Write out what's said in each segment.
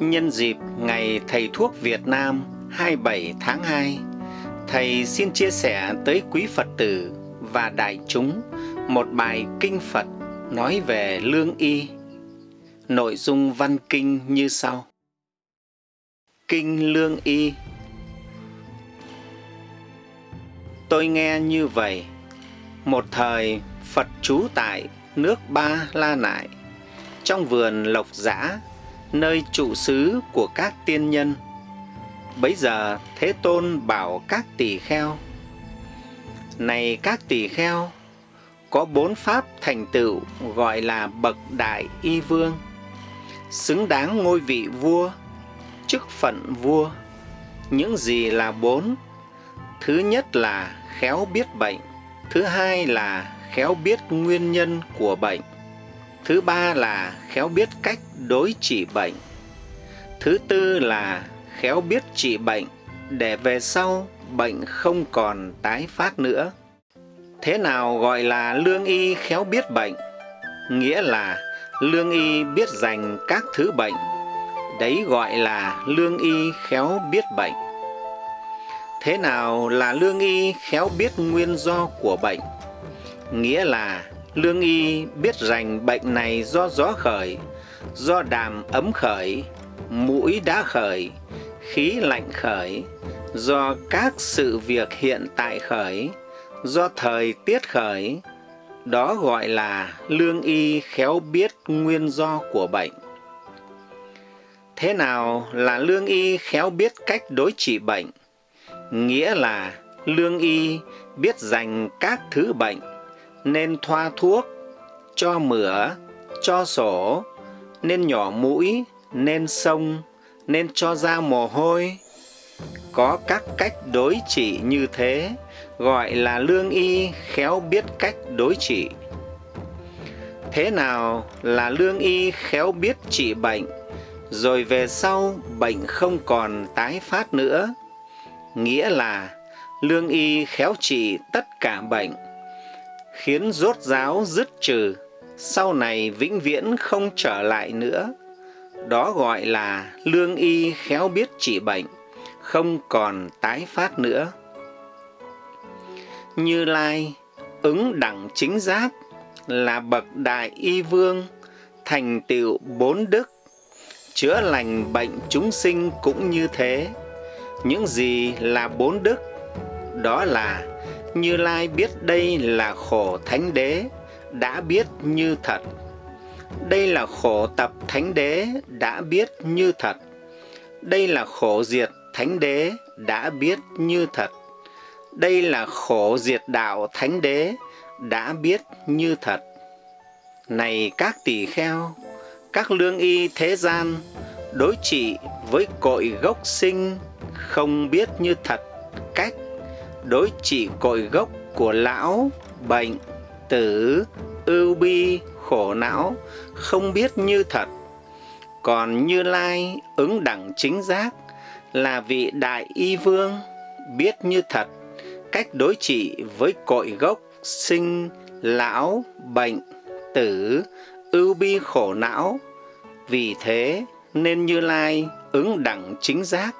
Nhân dịp Ngày Thầy Thuốc Việt Nam 27 tháng 2, Thầy xin chia sẻ tới quý Phật tử và đại chúng một bài kinh Phật nói về lương y. Nội dung văn kinh như sau. Kinh Lương Y Tôi nghe như vậy, một thời Phật trú tại nước Ba La Nại, trong vườn Lộc Giã, nơi trụ xứ của các tiên nhân. Bấy giờ Thế Tôn bảo các tỳ kheo, Này các tỳ kheo, có bốn pháp thành tựu gọi là bậc đại y vương, xứng đáng ngôi vị vua, chức phận vua. Những gì là bốn? Thứ nhất là khéo biết bệnh, thứ hai là khéo biết nguyên nhân của bệnh, thứ ba là khéo biết cách đối trị bệnh, thứ tư là khéo biết trị bệnh để về sau bệnh không còn tái phát nữa. Thế nào gọi là lương y khéo biết bệnh? Nghĩa là lương y biết dành các thứ bệnh. Đấy gọi là lương y khéo biết bệnh. Thế nào là lương y khéo biết nguyên do của bệnh? Nghĩa là lương y biết rành bệnh này do gió khởi, do đàm ấm khởi, mũi đã khởi, khí lạnh khởi, do các sự việc hiện tại khởi, do thời tiết khởi, đó gọi là lương y khéo biết nguyên do của bệnh. Thế nào là lương y khéo biết cách đối trị bệnh? Nghĩa là lương y biết dành các thứ bệnh, nên thoa thuốc, cho mửa, cho sổ, nên nhỏ mũi, nên sông, nên cho ra mồ hôi. Có các cách đối trị như thế, gọi là lương y khéo biết cách đối trị. Thế nào là lương y khéo biết trị bệnh, rồi về sau bệnh không còn tái phát nữa? Nghĩa là lương y khéo trị tất cả bệnh, khiến rốt ráo dứt trừ, sau này vĩnh viễn không trở lại nữa. Đó gọi là lương y khéo biết trị bệnh, không còn tái phát nữa. Như Lai, ứng đẳng chính giác, là bậc đại y vương, thành tựu bốn đức, chữa lành bệnh chúng sinh cũng như thế. Những gì là bốn đức? Đó là Như Lai biết đây là khổ thánh đế, đã biết như thật. Đây là khổ tập thánh đế, đã biết như thật. Đây là khổ diệt thánh đế, đã biết như thật. Đây là khổ diệt đạo thánh đế, đã biết như thật. Này các tỷ kheo, các lương y thế gian, đối trị với cội gốc sinh, không biết như thật cách, đối trị cội gốc của lão, bệnh, tử, ưu bi, khổ não, không biết như thật. Còn Như Lai ứng đẳng chính giác là vị đại y vương, biết như thật cách đối trị với cội gốc sinh, lão, bệnh, tử, ưu bi khổ não. Vì thế nên Như Lai ứng đẳng chính giác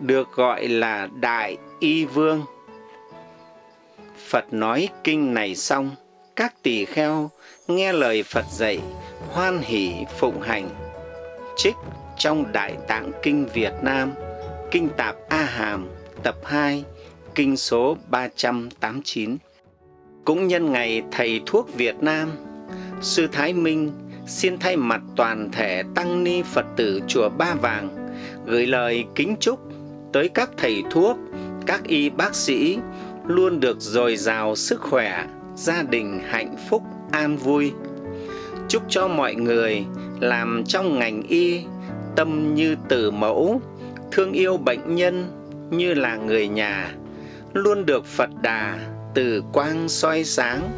được gọi là Đại Y Vương. Phật nói kinh này xong, các tỳ kheo nghe lời Phật dạy, hoan hỷ phụng hành. Trích trong Đại Tạng Kinh Việt Nam, Kinh Tạp A Hàm, tập 2, kinh số 389. Cũng nhân ngày Thầy Thuốc Việt Nam, Sư Thái Minh xin thay mặt toàn thể Tăng Ni Phật tử Chùa Ba Vàng gửi lời kính chúc tới các thầy thuốc, các y bác sĩ luôn được dồi dào sức khỏe, gia đình hạnh phúc, an vui. Chúc cho mọi người làm trong ngành y tâm như tử mẫu, thương yêu bệnh nhân như là người nhà, luôn được Phật Đà từ quang soi sáng,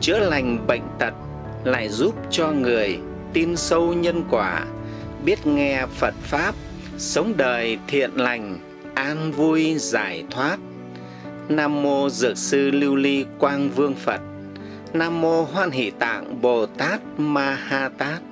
chữa lành bệnh tật, lại giúp cho người tin sâu nhân quả, biết nghe Phật Pháp, sống đời thiện lành, an vui giải thoát. Nam mô Dược sư Lưu Ly Quang Vương Phật. Nam mô Hoan Hỷ Tạng Bồ Tát Ma Ha Tát.